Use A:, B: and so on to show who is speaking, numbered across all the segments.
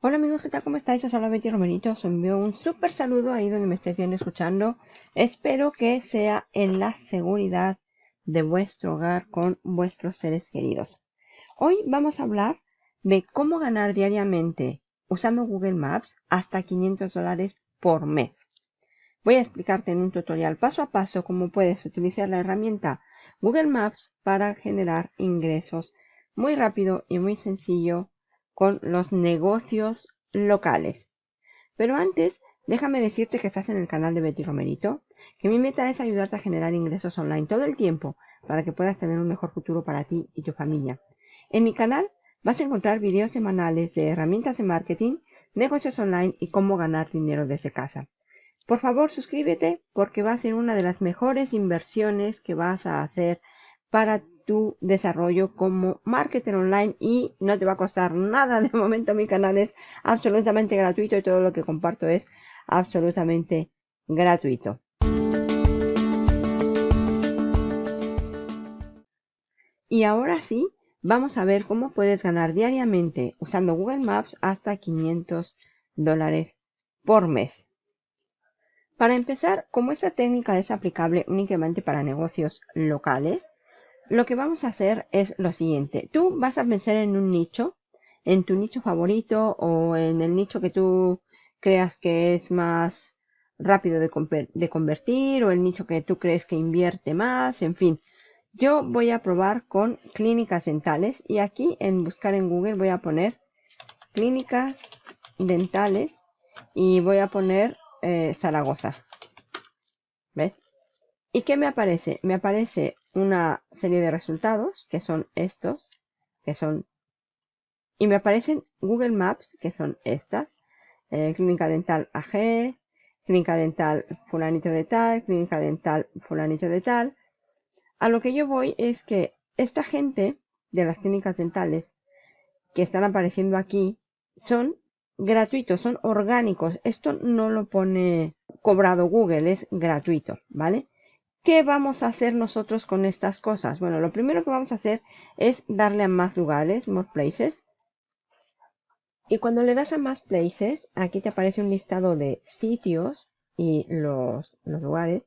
A: Hola amigos, ¿qué tal? ¿Cómo estáis? Os habla Betty Romerito. Os envío un súper saludo ahí donde me estéis viendo escuchando. Espero que sea en la seguridad de vuestro hogar con vuestros seres queridos. Hoy vamos a hablar de cómo ganar diariamente usando Google Maps hasta 500 dólares por mes. Voy a explicarte en un tutorial paso a paso cómo puedes utilizar la herramienta Google Maps para generar ingresos muy rápido y muy sencillo con los negocios locales. Pero antes, déjame decirte que estás en el canal de Betty Romerito, que mi meta es ayudarte a generar ingresos online todo el tiempo para que puedas tener un mejor futuro para ti y tu familia. En mi canal vas a encontrar videos semanales de herramientas de marketing, negocios online y cómo ganar dinero desde casa. Por favor, suscríbete porque va a ser una de las mejores inversiones que vas a hacer para tu desarrollo como marketer online y no te va a costar nada. De momento mi canal es absolutamente gratuito y todo lo que comparto es absolutamente gratuito. Y ahora sí, vamos a ver cómo puedes ganar diariamente usando Google Maps hasta 500 dólares por mes. Para empezar, como esta técnica es aplicable únicamente para negocios locales, lo que vamos a hacer es lo siguiente. Tú vas a pensar en un nicho, en tu nicho favorito o en el nicho que tú creas que es más rápido de, convertir o el nicho que tú crees que invierte más, en fin. Yo voy a probar con clínicas dentales y aquí en buscar en Google voy a poner clínicas dentales y voy a poner eh, Zaragoza. ¿Ves? ¿Y qué me aparece? Me aparece una serie de resultados, que son estos, que son... Y me aparecen Google Maps, que son estas. Eh, clínica Dental AG, Clínica Dental fulanito de tal, Clínica Dental fulanito de tal. A lo que yo voy es que esta gente de las clínicas dentales que están apareciendo aquí son gratuitos, son orgánicos. Esto no lo pone cobrado Google, es gratuito, ¿vale? ¿Qué vamos a hacer nosotros con estas cosas? Bueno, lo primero que vamos a hacer es darle a más lugares, more places. Y cuando le das a más places, aquí te aparece un listado de sitios y los, lugares.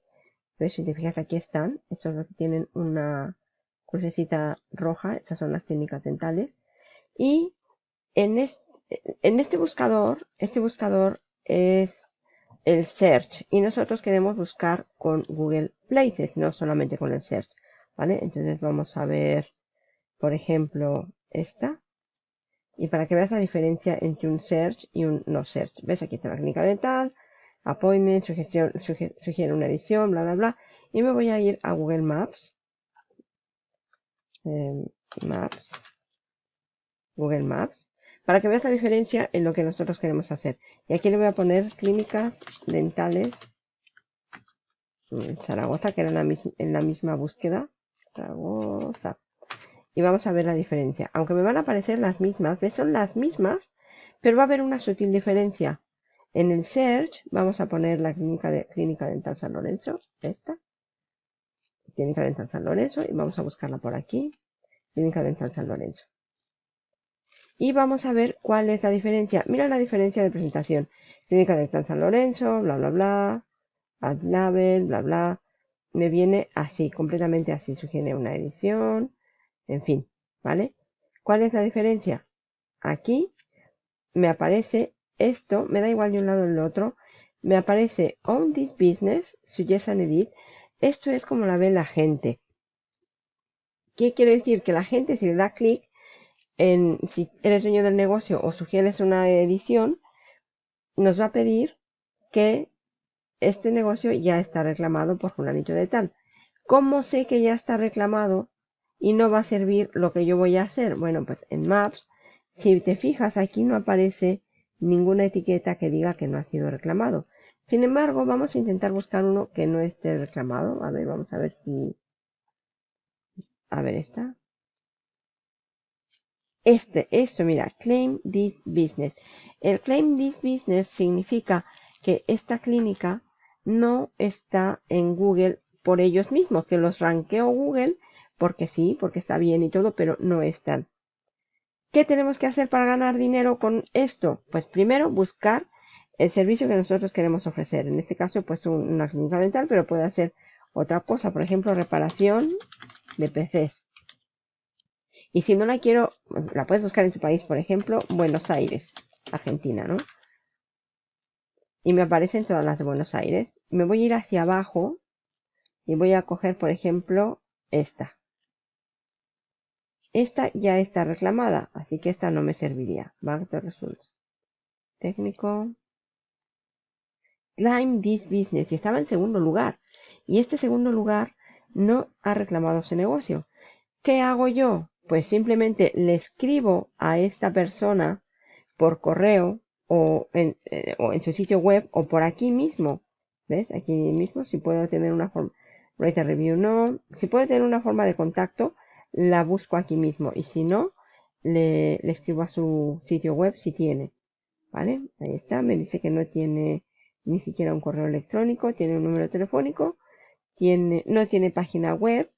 A: Entonces, si te fijas, aquí están. Estos que tienen una crucecita roja. Esas son las técnicas dentales. Y en este buscador, este buscador es el search y nosotros queremos buscar con Google Places, no solamente con el search, ¿vale? Entonces vamos a ver, por ejemplo, esta. Y para que veas la diferencia entre un search y un no search. ¿Ves? Aquí está la clínica dental, appointment, sugiere una edición, bla, bla, bla. Y me voy a ir a Google Maps. Em, Maps. Google Maps para que veas la diferencia en lo que nosotros queremos hacer. Y aquí le voy a poner clínicas dentales Zaragoza, que era en la misma búsqueda. Zaragoza. Y vamos a ver la diferencia. Aunque me van a aparecer las mismas, ¿ves? Son las mismas, pero va a haber una sutil diferencia. En el search vamos a poner la clínica, de, clínica dental San Lorenzo, esta. Clínica dental San Lorenzo y vamos a buscarla por aquí. Clínica dental San Lorenzo. Y vamos a ver cuál es la diferencia. Mira la diferencia de presentación. Clínica de San Lorenzo, bla, bla, bla. Ad label, bla, bla. Me viene así, completamente así. Sugiere una edición. En fin, ¿vale? ¿Cuál es la diferencia? Aquí me aparece esto, me da igual de un lado o del otro. Me aparece On This Business, Suggest and Edit. Esto es como la ve la gente. ¿Qué quiere decir? Que la gente si le da clic si eres dueño del negocio o sugieres una edición, nos va a pedir que este negocio ya está reclamado por fulanito de tal. ¿Cómo sé que ya está reclamado y no va a servir lo que yo voy a hacer? Bueno, pues en Maps, si te fijas, aquí no aparece ninguna etiqueta que diga que no ha sido reclamado. Sin embargo, vamos a intentar buscar uno que no esté reclamado. A ver, vamos a ver si... A ver, esta. Este, esto, mira, claim this business. El claim this business significa que esta clínica no está en Google por ellos mismos, que los ranqueó Google porque sí, porque está bien y todo, pero no están. ¿Qué tenemos que hacer para ganar dinero con esto? Pues primero buscar el servicio que nosotros queremos ofrecer. En este caso he puesto una clínica dental, pero puede hacer otra cosa. Por ejemplo, reparación de PCs. Y si no la quiero, la puedes buscar en tu país, por ejemplo, Buenos Aires, Argentina, ¿no? Y me aparecen todas las de Buenos Aires. Me voy a ir hacia abajo y voy a coger, por ejemplo, esta. Esta ya está reclamada, así que esta no me serviría. Bank de results. Técnico. Climb this business. Y estaba en segundo lugar. Y este segundo lugar no ha reclamado ese negocio. ¿Qué hago yo? Pues simplemente le escribo a esta persona por correo o en, eh, o en su sitio web o por aquí mismo. ¿Ves? Aquí mismo si puedo tener una forma. Write a review no. Si puedo tener una forma de contacto, la busco aquí mismo. Y si no, le, le escribo a su sitio web si tiene. ¿Vale? Ahí está. Me dice que no tiene ni siquiera un correo electrónico. Tiene un número telefónico. Tiene, no tiene página web.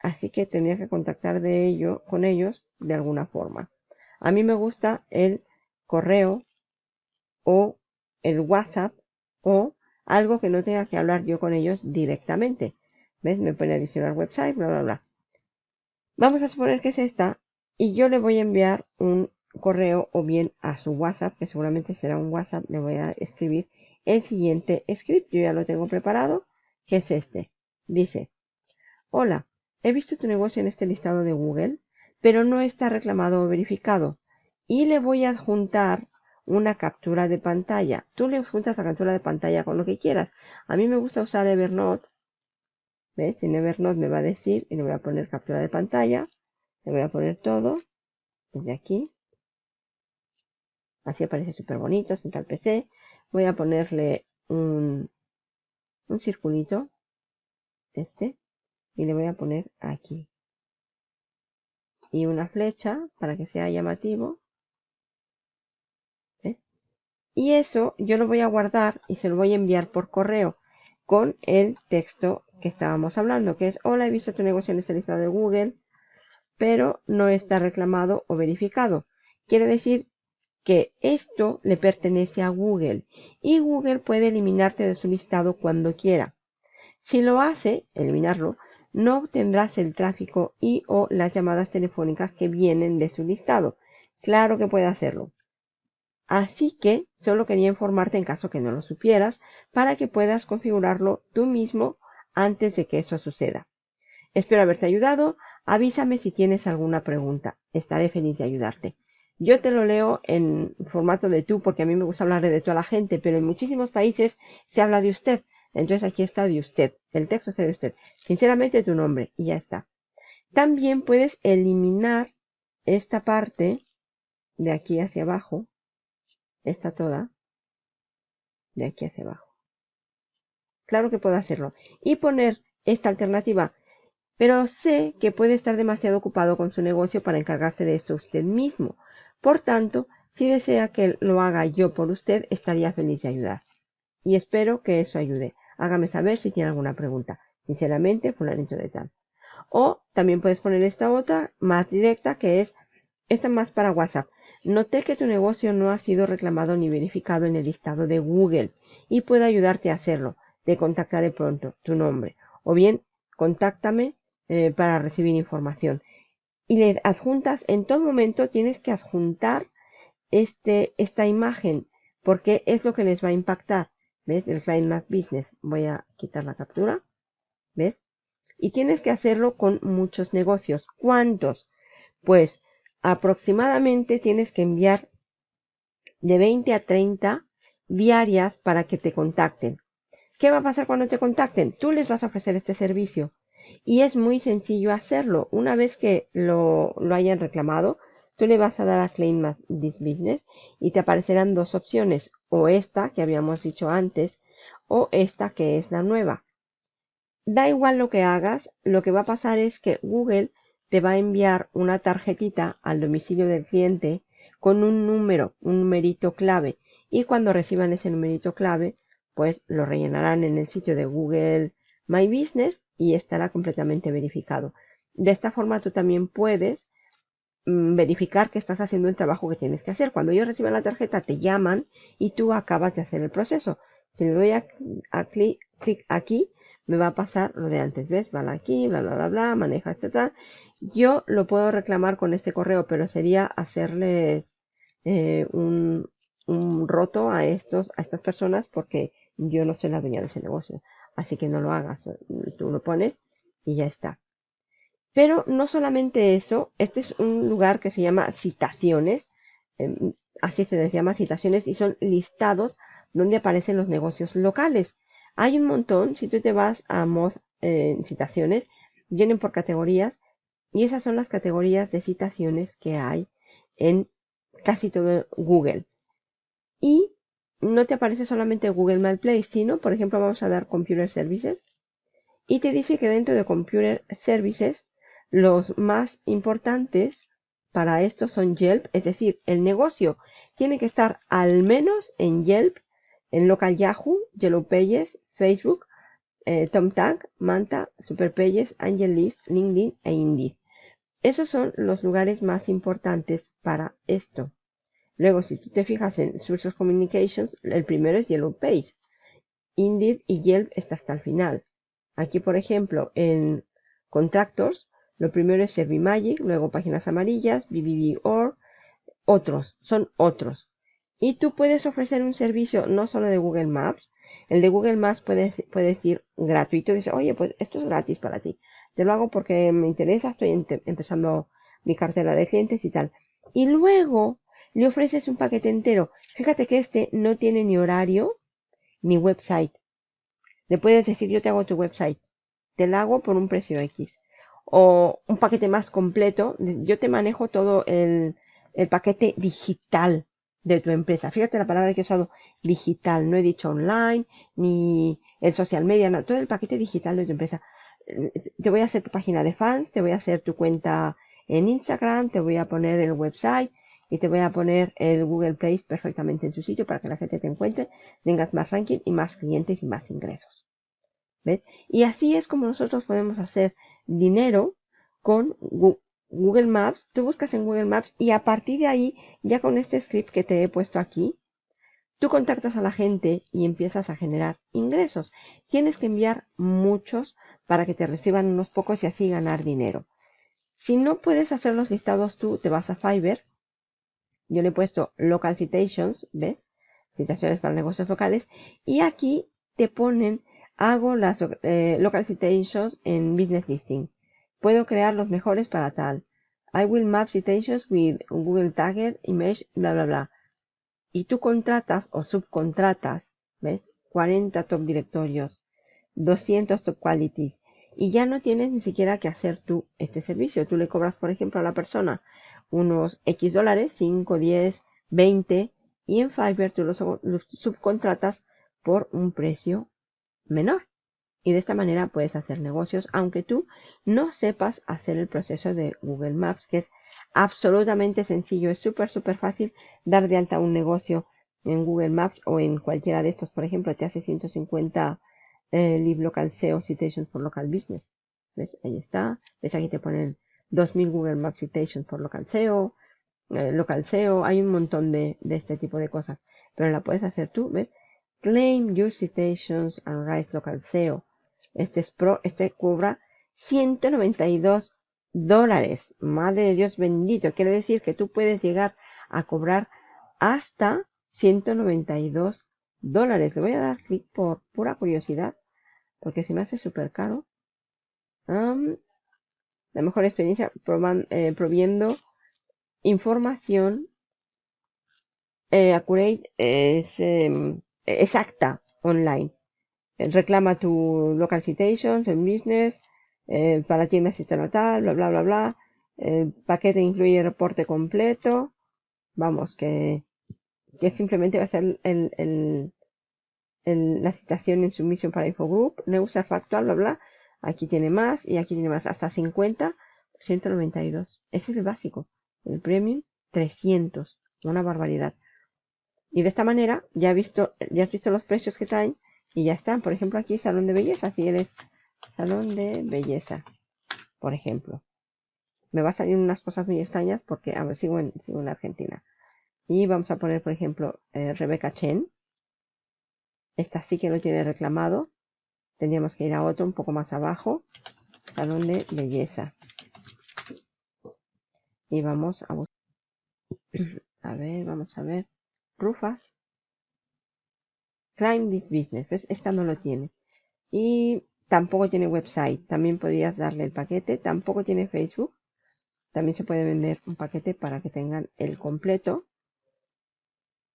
A: Así que tendría que contactar de ello, con ellos de alguna forma. A mí me gusta el correo o el WhatsApp o algo que no tenga que hablar yo con ellos directamente. ¿Ves? Me pone adicionar website, bla, bla, bla. Vamos a suponer que es esta y yo le voy a enviar un correo o bien a su WhatsApp, que seguramente será un WhatsApp, le voy a escribir el siguiente script. Yo ya lo tengo preparado, que es este. Dice, hola, he visto tu negocio en este listado de Google, pero no está reclamado o verificado. Y le voy a adjuntar una captura de pantalla. Tú le adjuntas la captura de pantalla con lo que quieras. A mí me gusta usar Evernote ¿Ves? En Evernote me va a decir, y le voy a poner captura de pantalla, le voy a poner todo, desde aquí. Así aparece súper bonito, sin al PC. Voy a ponerle un, un circulito, este, y le voy a poner aquí. Y una flecha para que sea llamativo. ¿Ves? Y eso yo lo voy a guardar y se lo voy a enviar por correo con el texto que estábamos hablando, que es, hola, he visto tu negocio en esta lista de Google, pero no está reclamado o verificado. Quiere decir que esto le pertenece a Google y Google puede eliminarte de su listado cuando quiera. Si lo hace, eliminarlo, no obtendrás el tráfico y o las llamadas telefónicas que vienen de su listado. Claro que puede hacerlo. Así que solo quería informarte en caso que no lo supieras para que puedas configurarlo tú mismo antes de que eso suceda. Espero haberte ayudado. Avísame si tienes alguna pregunta. Estaré feliz de ayudarte. Yo te lo leo en formato de tú porque a mí me gusta hablar de toda la gente, pero en muchísimos países se habla de usted. Entonces aquí está de usted. El texto está de usted. Sinceramente tu nombre y ya está. También puedes eliminar esta parte de aquí hacia abajo. Esta toda. De aquí hacia abajo. Claro que puedo hacerlo. Y poner esta alternativa. Pero sé que puede estar demasiado ocupado con su negocio para encargarse de esto usted mismo. Por tanto, si desea que lo haga yo por usted, estaría feliz de ayudar. Y espero que eso ayude. Hágame saber si tiene alguna pregunta. Sinceramente, fulanito de tal. O también puedes poner esta otra más directa que es esta más para WhatsApp. Noté que tu negocio no ha sido reclamado ni verificado en el listado de Google y puedo ayudarte a hacerlo te contactaré pronto, tu nombre. O bien, contáctame eh, para recibir información. Y le adjuntas, en todo momento tienes que adjuntar este, esta imagen, porque es lo que les va a impactar. ¿Ves? El Client Math Business. Voy a quitar la captura. ¿Ves? Y tienes que hacerlo con muchos negocios. ¿Cuántos? Pues aproximadamente tienes que enviar de 20 a 30 diarias para que te contacten. ¿Qué va a pasar cuando te contacten? Tú les vas a ofrecer este servicio. Y es muy sencillo hacerlo. Una vez que lo, hayan reclamado, tú le vas a dar a Claim This Business y te aparecerán dos opciones. O esta que habíamos dicho antes o esta que es la nueva. Da igual lo que hagas, lo que va a pasar es que Google te va a enviar una tarjetita al domicilio del cliente con un número, un numerito clave. Y cuando reciban ese numerito clave, pues lo rellenarán en el sitio de Google My Business y estará completamente verificado. De esta forma tú también puedes verificar que estás haciendo el trabajo que tienes que hacer. Cuando ellos reciben la tarjeta, te llaman y tú acabas de hacer el proceso. Si le doy a, clic, aquí, me va a pasar lo de antes. ¿Ves? Van aquí, bla, bla, bla, bla, maneja tal. Yo lo puedo reclamar con este correo, pero sería hacerles eh, un, un roto a estos, a estas personas porque yo no soy la dueña de ese negocio. Así que no lo hagas. Tú lo pones y ya está. Pero no solamente eso, este es un lugar que se llama citaciones, em, así se les llama citaciones, y son listados donde aparecen los negocios locales. Hay un montón, si tú te vas a Moz eh, citaciones, vienen por categorías, y esas son las categorías de citaciones que hay en casi todo Google. Y no te aparece solamente Google My sino, por ejemplo, vamos a dar Computer Services, y te dice que dentro de Computer Services los más importantes para esto son Yelp, es decir, el negocio tiene que estar al menos en Yelp, en Local Yahoo, Yellow Pages, Facebook, eh, Manta, Superpages, AngelList, LinkedIn e Indeed. Esos son los lugares más importantes para esto. Luego, si tú te fijas en Sources Communications, el primero es Yellow Page. Indeed y Yelp está hasta el final. Aquí, por ejemplo, en Contractors, lo primero es Servimagic, luego Páginas Amarillas, BBB.org, otros, son otros. Y tú puedes ofrecer un servicio no solo de Google Maps, el de Google Maps puede, puede gratuito, dice, oye, pues esto es gratis para ti. Te lo hago porque me interesa, estoy empezando mi cartera de clientes y tal. Y luego le ofreces un paquete entero. Fíjate que este no tiene ni horario ni website. Le puedes decir, yo te hago tu website. Te lo hago por un precio X o un paquete más completo, yo te manejo todo el, paquete digital de tu empresa. Fíjate la palabra que he usado, digital. No he dicho online, ni el social media, no, todo el paquete digital de tu empresa. Te voy a hacer tu página de fans, te voy a hacer tu cuenta en Instagram, te voy a poner el website y te voy a poner el Google Place perfectamente en su sitio para que la gente te encuentre, tengas más ranking y más clientes y más ingresos. ¿Ves? Y así es como nosotros podemos hacer dinero con Google Maps. Tú buscas en Google Maps y a partir de ahí, ya con este script que te he puesto aquí, tú contactas a la gente y empiezas a generar ingresos. Tienes que enviar muchos para que te reciban unos pocos y así ganar dinero. Si no puedes hacer los listados tú, te vas a Fiverr. Yo le he puesto Local Citations, ¿ves? Citaciones para negocios locales. Y aquí te ponen Hago las eh, local citations en business listing. Puedo crear los mejores para tal. I will map citations with Google Tagged Image, bla, bla, bla. Y tú contratas o subcontratas, ¿ves? 40 top directorios, 200 top qualities. Y ya no tienes ni siquiera que hacer tú este servicio. Tú le cobras, por ejemplo, a la persona unos X dólares, 5, 10, 20. Y en Fiverr tú los subcontratas por un precio menor. Y de esta manera puedes hacer negocios aunque tú no sepas hacer el proceso de Google Maps, que es absolutamente sencillo, es súper, súper fácil dar de alta un negocio en Google Maps o en cualquiera de estos. Por ejemplo, te hace 150 eh, Live Local SEO Citations for Local Business. ¿Ves? Ahí está. ¿Ves? Aquí te ponen 2000 Google Maps Citations por Local SEO, eh, Local SEO. Hay un montón de, de este tipo de cosas. Pero la puedes hacer tú, ¿ves? Claim your citations and write local SEO. Este es pro, este cobra 192 dólares. Madre de Dios bendito. Quiere decir que tú puedes llegar a cobrar hasta 192 dólares. Le voy a dar clic por pura curiosidad. Porque se me hace súper caro. la mejor experiencia eh, proviendo información eh, accurate es em, exacta online. Eh, reclama tu local citations en business, eh, para tiendas tal, bla, bla, bla, bla. El paquete incluye reporte completo. Vamos, que, que simplemente va a ser el, el, el, la citación en submisión para Infogroup, Neusa factual, bla, bla. Aquí tiene más y aquí tiene más, hasta 50, 192. Ese es el básico. El premium, 300. Una barbaridad. Y de esta manera ya, visto, ya has visto los precios que traen y ya están. Por ejemplo, aquí salón de belleza. Si eres salón de belleza, por ejemplo. Me va a salir unas cosas muy extrañas porque a ver, sigo, en, sigo en Argentina. Y vamos a poner, por ejemplo, eh, Rebeca Chen. Esta sí que lo tiene reclamado. Tendríamos que ir a otro un poco más abajo. Salón de belleza. Y vamos a buscar. A ver, vamos a ver. Rufas. Climb this business. Esta no lo tiene. Y tampoco tiene website. También podrías darle el paquete. Tampoco tiene Facebook. También se puede vender un paquete para que tengan el completo.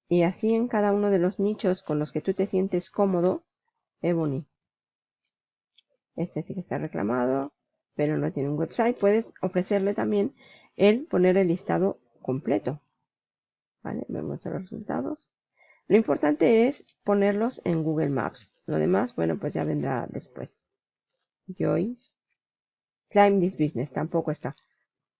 A: Y así en cada uno de los nichos con los que tú te sientes cómodo, Ebony. Este sí que está reclamado, pero no tiene un website. Puedes ofrecerle también el poner el listado completo. ¿Vale? Vemos los resultados. Lo importante es ponerlos en Google Maps. Lo demás, bueno, pues ya vendrá después. Joyce. Climb this business. Tampoco está.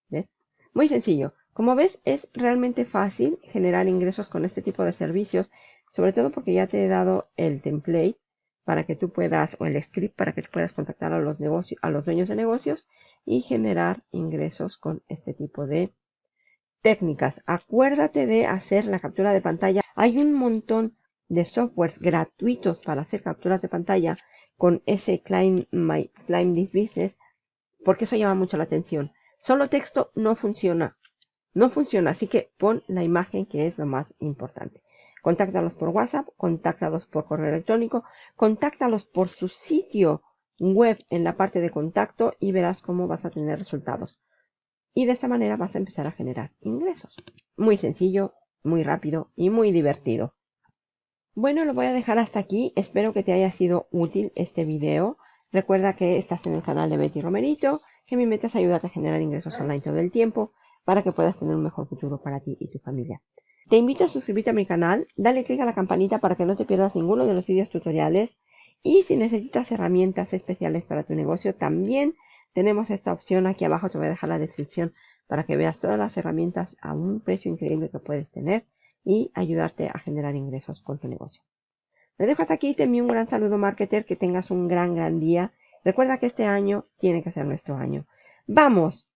A: ¿Ves? Muy sencillo. Como ves, es realmente fácil generar ingresos con este tipo de servicios. Sobre todo porque ya te he dado el template para que tú puedas, o el script para que tú puedas contactar a los, negocios, a los dueños de negocios y generar ingresos con este tipo de técnicas. Acuérdate de hacer la captura de pantalla. Hay un montón de softwares gratuitos para hacer capturas de pantalla con ese Climb, My, Climb This Business porque eso llama mucho la atención. Solo texto no funciona. No funciona, así que pon la imagen que es lo más importante. Contáctalos por WhatsApp, contáctalos por correo electrónico, contáctalos por su sitio web en la parte de contacto y verás cómo vas a tener resultados. Y de esta manera vas a empezar a generar ingresos. Muy sencillo, muy rápido y muy divertido. Bueno, lo voy a dejar hasta aquí. Espero que te haya sido útil este video. Recuerda que estás en el canal de Betty Romerito, que mi meta es ayudarte a generar ingresos online todo el tiempo para que puedas tener un mejor futuro para ti y tu familia. Te invito a suscribirte a mi canal, dale click a la campanita para que no te pierdas ninguno de los vídeos tutoriales y si necesitas herramientas especiales para tu negocio también tenemos esta opción aquí abajo, te voy a dejar la descripción para que veas todas las herramientas a un precio increíble que puedes tener y ayudarte a generar ingresos con tu negocio. Me dejo hasta aquí, te envío un gran saludo marketer, que tengas un gran, gran día. Recuerda que este año tiene que ser nuestro año. ¡Vamos!